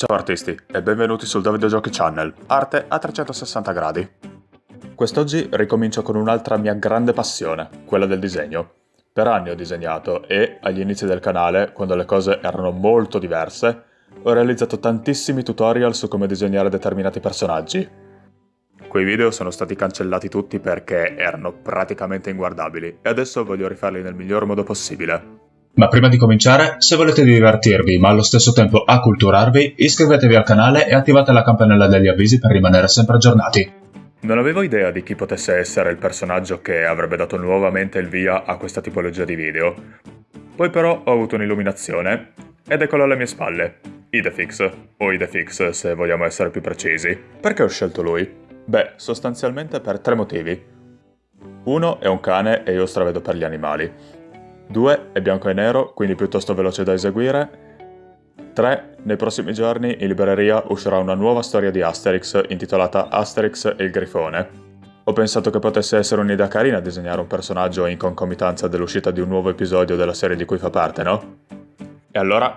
Ciao artisti e benvenuti sul Davide Giochi Channel, arte a 360 gradi. Quest'oggi ricomincio con un'altra mia grande passione, quella del disegno. Per anni ho disegnato e, agli inizi del canale, quando le cose erano molto diverse, ho realizzato tantissimi tutorial su come disegnare determinati personaggi. Quei video sono stati cancellati tutti perché erano praticamente inguardabili e adesso voglio rifarli nel miglior modo possibile. Ma prima di cominciare, se volete divertirvi ma allo stesso tempo acculturarvi, iscrivetevi al canale e attivate la campanella degli avvisi per rimanere sempre aggiornati. Non avevo idea di chi potesse essere il personaggio che avrebbe dato nuovamente il via a questa tipologia di video. Poi però ho avuto un'illuminazione, ed eccolo alle mie spalle. Idefix, o Idefix se vogliamo essere più precisi. Perché ho scelto lui? Beh, sostanzialmente per tre motivi. Uno è un cane e io stravedo per gli animali. 2 è bianco e nero, quindi piuttosto veloce da eseguire. 3. Nei prossimi giorni in libreria uscirà una nuova storia di Asterix intitolata Asterix e il Grifone. Ho pensato che potesse essere un'idea carina disegnare un personaggio in concomitanza dell'uscita di un nuovo episodio della serie di cui fa parte, no? E allora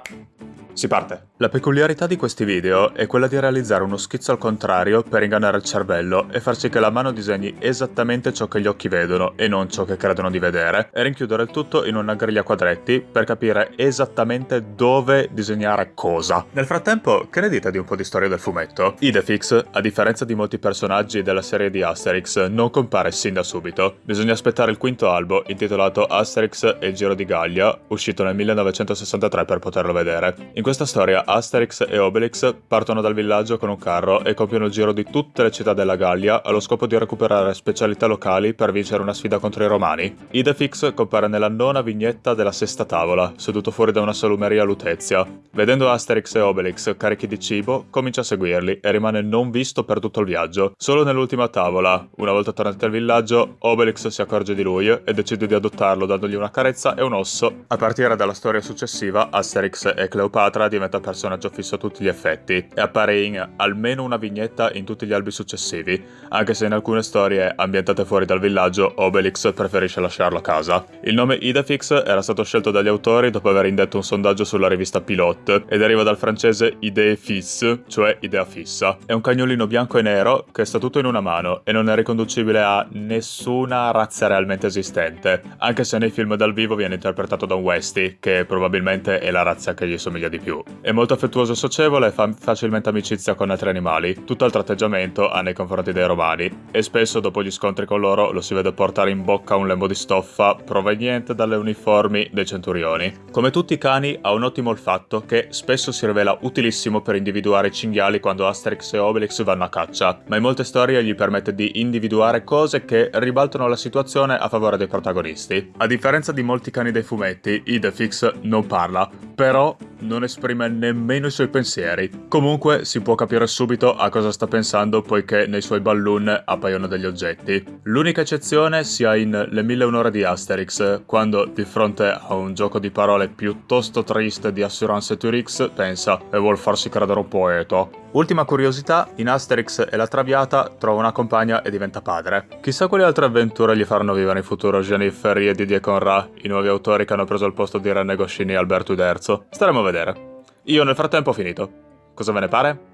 si parte! La peculiarità di questi video è quella di realizzare uno schizzo al contrario per ingannare il cervello e far sì che la mano disegni esattamente ciò che gli occhi vedono e non ciò che credono di vedere, e rinchiudere il tutto in una griglia quadretti per capire esattamente dove disegnare cosa. Nel frattempo, che ne dite di un po' di storia del fumetto? Idefix, a differenza di molti personaggi della serie di Asterix, non compare sin da subito. Bisogna aspettare il quinto albo, intitolato Asterix e il Giro di Gallia, uscito nel 1963 per poterlo vedere. In questa storia Asterix e Obelix partono dal villaggio con un carro e compiono il giro di tutte le città della Gallia allo scopo di recuperare specialità locali per vincere una sfida contro i romani. Idefix compare nella nona vignetta della sesta tavola, seduto fuori da una salumeria a Lutezia. Vedendo Asterix e Obelix carichi di cibo, comincia a seguirli e rimane non visto per tutto il viaggio. Solo nell'ultima tavola, una volta tornati al villaggio, Obelix si accorge di lui e decide di adottarlo dandogli una carezza e un osso. A partire dalla storia successiva, Asterix e Cleopatra diventa personaggio fisso a tutti gli effetti e appare in almeno una vignetta in tutti gli albi successivi, anche se in alcune storie ambientate fuori dal villaggio Obelix preferisce lasciarlo a casa. Il nome Idefix era stato scelto dagli autori dopo aver indetto un sondaggio sulla rivista Pilote e deriva dal francese idée fixe, cioè idea fissa. È un cagnolino bianco e nero che sta tutto in una mano e non è riconducibile a nessuna razza realmente esistente, anche se nei film dal vivo viene interpretato da un Westy, che probabilmente è la razza che gli somiglia di più. È molto affettuoso e socievole e fa facilmente amicizia con altri animali, tutt'altro atteggiamento ha nei confronti dei romani, e spesso dopo gli scontri con loro lo si vede portare in bocca un lembo di stoffa proveniente dalle uniformi dei centurioni. Come tutti i cani ha un ottimo olfatto che spesso si rivela utilissimo per individuare i cinghiali quando Asterix e Obelix vanno a caccia, ma in molte storie gli permette di individuare cose che ribaltano la situazione a favore dei protagonisti. A differenza di molti cani dei fumetti, Idefix non parla, però non esprime nemmeno i suoi pensieri. Comunque si può capire subito a cosa sta pensando poiché nei suoi balloon appaiono degli oggetti. L'unica eccezione sia in Le mille un'ora di Asterix, quando di fronte a un gioco di parole piuttosto triste di Assurance Turix pensa e vuol farsi credere un poeta. Ultima curiosità, in Asterix e la Traviata trova una compagna e diventa padre. Chissà quali altre avventure gli faranno vivere in futuro Jennifer e Didier Conrad, i nuovi autori che hanno preso il posto di René Goscinny e Alberto Uderzo. Staremo a vedere. Io nel frattempo ho finito. Cosa ve ne pare?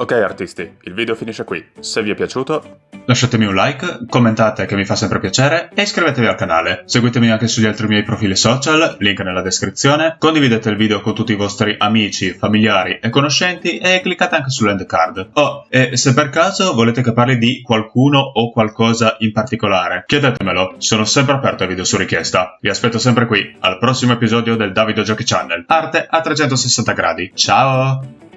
Ok artisti, il video finisce qui. Se vi è piaciuto Lasciatemi un like, commentate che mi fa sempre piacere e iscrivetevi al canale. Seguitemi anche sugli altri miei profili social, link nella descrizione. Condividete il video con tutti i vostri amici, familiari e conoscenti e cliccate anche sull'end card. Oh, e se per caso volete che parli di qualcuno o qualcosa in particolare, chiedetemelo, sono sempre aperto ai video su richiesta. Vi aspetto sempre qui, al prossimo episodio del Davido Giochi Channel. Arte a 360 gradi. Ciao!